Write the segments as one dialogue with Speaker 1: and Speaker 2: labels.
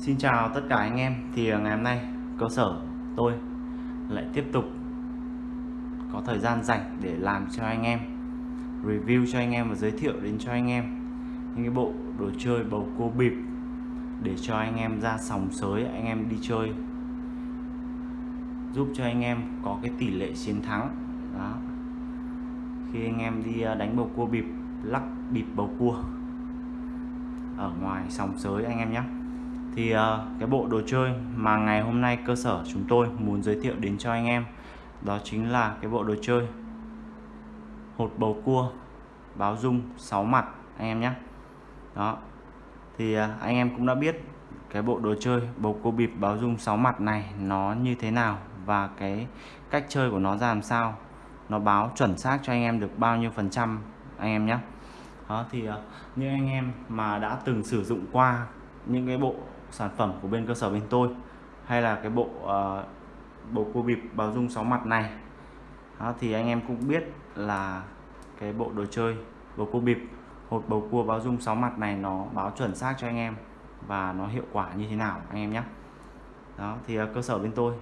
Speaker 1: Xin chào tất cả anh em. Thì à, ngày hôm nay cơ sở tôi lại tiếp tục có thời gian rảnh để làm cho anh em, review cho anh em và giới thiệu đến cho anh em những cái bộ đồ chơi bầu cua bịp để cho anh em ra sòng sới, anh em đi chơi, giúp cho anh em có cái tỷ lệ chiến thắng. Đó. Khi anh em đi à, đánh bầu cua bịp, lắc bịp bầu cua ở ngoài sòng sới anh em nhé thì uh, cái bộ đồ chơi mà ngày hôm nay cơ sở chúng tôi muốn giới thiệu đến cho anh em đó chính là cái bộ đồ chơi hột bầu cua báo dung 6 mặt anh em nhé. Đó. Thì uh, anh em cũng đã biết cái bộ đồ chơi bầu cua bịp báo dung 6 mặt này nó như thế nào và cái cách chơi của nó ra làm sao nó báo chuẩn xác cho anh em được bao nhiêu phần trăm anh em nhé. Đó thì uh, như anh em mà đã từng sử dụng qua những cái bộ sản phẩm của bên cơ sở bên tôi hay là cái bộ uh, bộ cua bịp báo dung 6 mặt này. Đó, thì anh em cũng biết là cái bộ đồ chơi bầu cua bịp hột bầu cua báo dung 6 mặt này nó báo chuẩn xác cho anh em và nó hiệu quả như thế nào anh em nhé. Đó thì uh, cơ sở bên tôi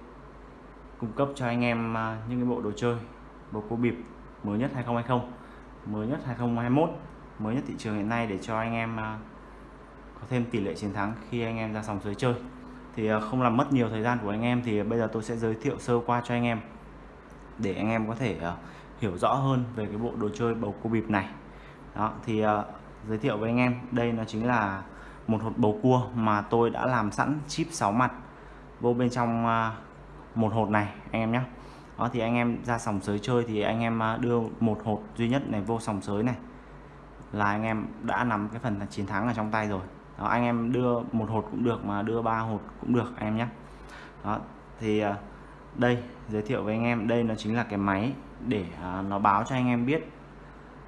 Speaker 1: cung cấp cho anh em uh, những cái bộ đồ chơi bầu cua bịp mới nhất 2020 mới nhất 2021 mới nhất thị trường hiện nay để cho anh em uh, có thêm tỷ lệ chiến thắng khi anh em ra sòng dưới chơi. Thì à, không làm mất nhiều thời gian của anh em thì bây giờ tôi sẽ giới thiệu sơ qua cho anh em để anh em có thể à, hiểu rõ hơn về cái bộ đồ chơi bầu cua bịp này. Đó, thì à, giới thiệu với anh em, đây nó chính là một hột bầu cua mà tôi đã làm sẵn chip 6 mặt vô bên trong một hột này, anh em nhé đó, thì anh em ra sòng sới chơi thì anh em đưa một hột duy nhất này vô sòng sới này là anh em đã nắm cái phần chiến thắng ở trong tay rồi đó, anh em đưa một hột cũng được mà đưa ba hột cũng được anh em nhé đó thì đây giới thiệu với anh em đây nó chính là cái máy để nó báo cho anh em biết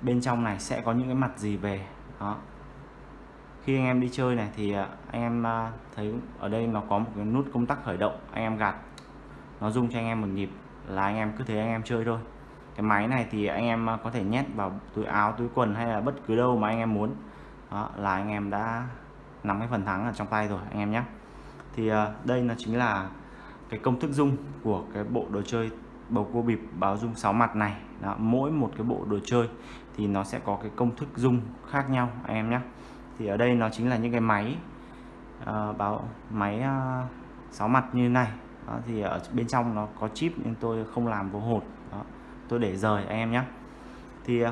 Speaker 1: bên trong này sẽ có những cái mặt gì về đó khi anh em đi chơi này thì anh em thấy ở đây nó có một cái nút công tắc khởi động anh em gạt nó rung cho anh em một nhịp là anh em cứ thế anh em chơi thôi cái máy này thì anh em có thể nhét vào túi áo túi quần hay là bất cứ đâu mà anh em muốn đó là anh em đã nắm cái phần thắng ở trong tay rồi anh em nhé. Thì ờ, đây nó chính là cái công thức dung của cái bộ đồ chơi bầu cua bịp báo dung 6 mặt này. Đó, mỗi một cái bộ đồ chơi thì nó sẽ có cái công thức dung khác nhau anh em nhé. Thì ở đây nó chính là những cái máy uh, báo máy ờ, uh, 6 mặt như này. Đó, thì ở bên trong nó có chip nhưng tôi không làm vô hột. Đó, tôi để rời anh em nhé. Thì uh,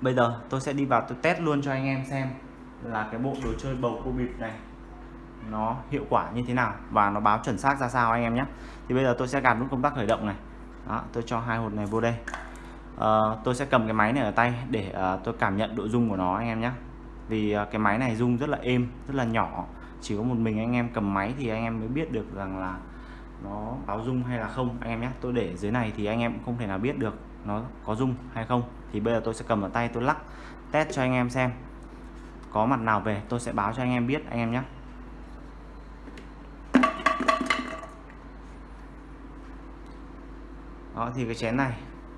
Speaker 1: bây giờ tôi sẽ đi vào tôi test luôn cho anh em xem là cái bộ đồ chơi bầu cua bịp này nó hiệu quả như thế nào và nó báo chuẩn xác ra sao anh em nhé. Thì bây giờ tôi sẽ gạt nút công tắc khởi động này. Đó, tôi cho hai hột này vô đây. À, tôi sẽ cầm cái máy này ở tay để à, tôi cảm nhận độ rung của nó anh em nhé. Vì à, cái máy này rung rất là êm rất là nhỏ. Chỉ có một mình anh em cầm máy thì anh em mới biết được rằng là nó báo rung hay là không anh em nhé. Tôi để dưới này thì anh em cũng không thể nào biết được nó có rung hay không. Thì bây giờ tôi sẽ cầm ở tay tôi lắc test cho anh em xem có mặt nào về tôi sẽ báo cho anh em biết anh em nhé. Đó thì cái chén này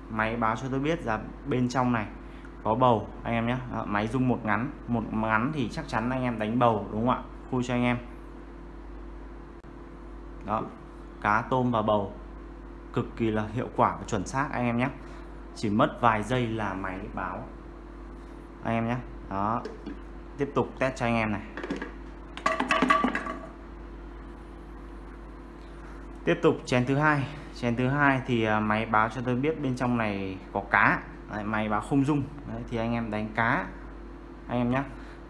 Speaker 1: máy báo cho tôi biết là bên trong này có bầu anh em nhé. Đó, máy rung một ngắn một ngắn thì chắc chắn anh em đánh bầu đúng không ạ? Khui cho anh em. Đó cá tôm và bầu cực kỳ là hiệu quả và chuẩn xác anh em nhé. Chỉ mất vài giây là máy báo anh em nhé. Đó tiếp tục test cho anh em này. Tiếp tục chén thứ hai. Chén thứ hai thì à, máy báo cho tôi biết bên trong này có cá. Đấy, máy báo không dung. Đấy, thì anh em đánh cá. Anh em nhé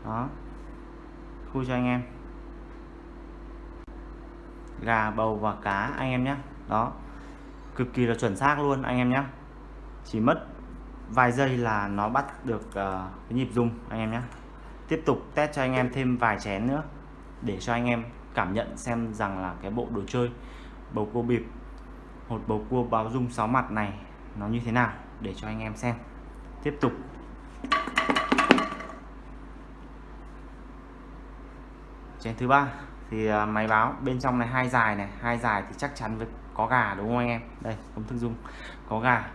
Speaker 1: đó. Khu cho anh em. Gà bầu và cá anh em nhé đó. Cực kỳ là chuẩn xác luôn anh em nhé chỉ mất vài giây là nó bắt được uh, cái nhịp dung anh em nhé tiếp tục test cho anh em thêm vài chén nữa để cho anh em cảm nhận xem rằng là cái bộ đồ chơi, bầu cua bịp hột bầu cua báo dung 6 mặt này nó như thế nào để cho anh em xem. Tiếp tục. Chén thứ ba. Thì à, máy báo bên trong này hai dài này, hai dài thì chắc chắn với có gà đúng không anh em? Đây, công thức dung. Có gà.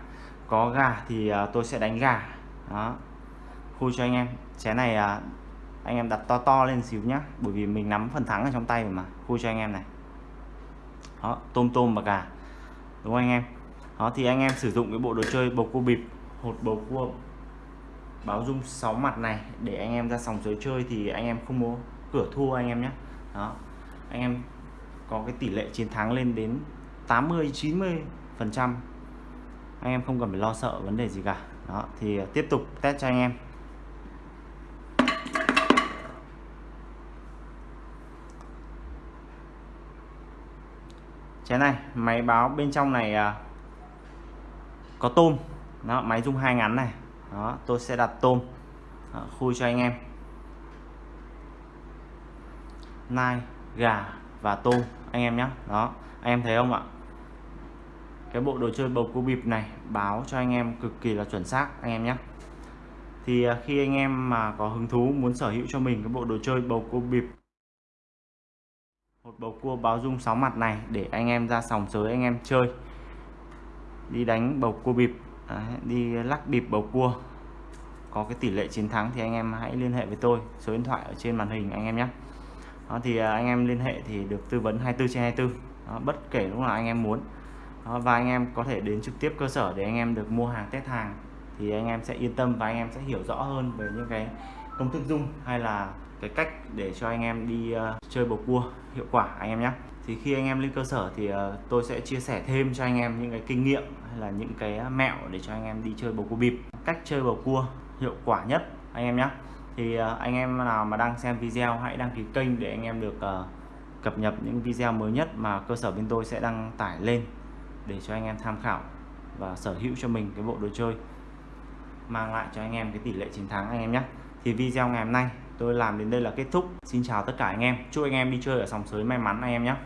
Speaker 1: Có gà thì à, tôi sẽ đánh gà. Đó. Khui cho anh em. Chén này à, anh em đặt to to lên xíu nhá, bởi vì mình nắm phần thắng ở trong tay rồi mà. Khui cho anh em này. Đó, tôm tôm và gà. Đúng không anh em? Đó, thì anh em sử dụng cái bộ đồ chơi bầu cua bịp, hột bầu cua báo dung 6 mặt này để anh em ra sòng sới chơi thì anh em không có cửa thua anh em nhé đó, anh em có cái tỷ lệ chiến thắng lên đến 80 90 phần trăm. Anh em không cần phải lo sợ vấn đề gì cả. Đó, thì tiếp tục test cho anh em. Chén này máy báo bên trong này à, có tôm. Đó máy dung hai ngắn này. Đó tôi sẽ đặt tôm. Đó, khui cho anh em. Nai gà và tôm anh em nhé đó anh em thấy không ạ? Cái bộ đồ chơi bầu cua bịp này báo cho anh em cực kỳ là chuẩn xác anh em nhé thì à, khi anh em mà có hứng thú muốn sở hữu cho mình cái bộ đồ chơi bầu cua bịp một bầu cua báo dung 6 mặt này để anh em ra sòng sới anh em chơi đi đánh bầu cua bịp Đấy, đi lắc bịp bầu cua có cái tỷ lệ chiến thắng thì anh em hãy liên hệ với tôi số điện thoại ở trên màn hình anh em nhé đó, thì anh em liên hệ thì được tư vấn 24 trên 24 đó, bất kể lúc nào anh em muốn đó, và anh em có thể đến trực tiếp cơ sở để anh em được mua hàng test hàng thì anh em sẽ yên tâm và anh em sẽ hiểu rõ hơn về những cái công thức dung hay là cái cách để cho anh em đi uh, chơi bầu cua hiệu quả anh em nhé thì khi anh em lên cơ sở thì uh, tôi sẽ chia sẻ thêm cho anh em những cái kinh nghiệm hay là những cái mẹo để cho anh em đi chơi bầu cua bịp cách chơi bầu cua hiệu quả nhất anh em nhé thì uh, anh em nào mà đang xem video hãy đăng ký kênh để anh em được uh, cập nhật những video mới nhất mà cơ sở bên tôi sẽ đăng tải lên để cho anh em tham khảo và sở hữu cho mình cái bộ đồ chơi mang lại cho anh em cái tỷ lệ chiến thắng anh em nhé thì video ngày hôm nay tôi làm đến đây là kết thúc. Xin chào tất cả anh em. Chúc anh em đi chơi ở sòng sới may mắn anh em nhé.